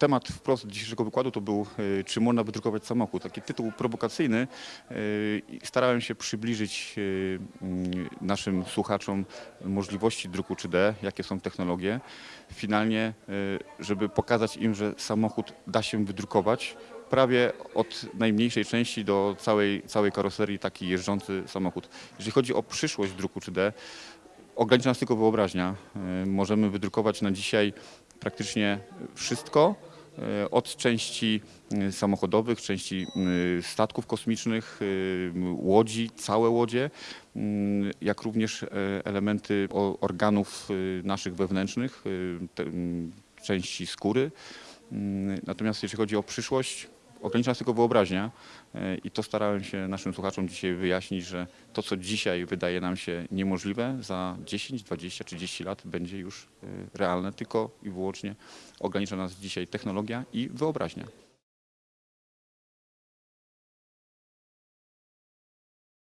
Temat wprost dzisiejszego wykładu to był, e, czy można wydrukować samochód. Taki tytuł prowokacyjny. I Starałem się przybliżyć e, mm, naszym słuchaczom możliwości druku 3D, jakie są technologie. Finalnie, żeby pokazać im, że samochód da się wydrukować prawie od najmniejszej części do całej, całej karoserii taki jeżdżący samochód. Jeżeli chodzi o przyszłość druku 3D, ogranicza nas tylko wyobraźnia. Możemy wydrukować na dzisiaj praktycznie wszystko, od części e, samochodowych, części e, statków kosmicznych, e, łodzi, całe łodzie, mm, jak również e, elementy organów e, naszych wewnętrznych, e, części skóry. Mm, Natomiast jeśli chodzi o przyszłość, ogranicza nas tylko wyobraźnia e, i to starałem się naszym słuchaczom dzisiaj wyjaśnić, że to, co dzisiaj wydaje nam się niemożliwe, za 10, 20, 30 lat będzie już e, realne, tylko i wyłącznie ogranicza nas dzisiaj technologia i wyobraźnia.